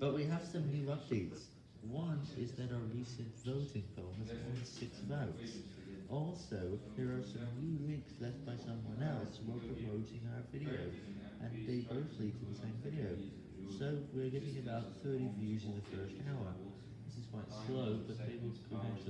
But we have some new updates. One is that our recent voting poll has won six votes. Also, there are some new links left by someone else while promoting our video, and they both lead to the same video. So we're getting about 30 views in the first hour. This is quite slow, but they will eventually.